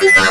This is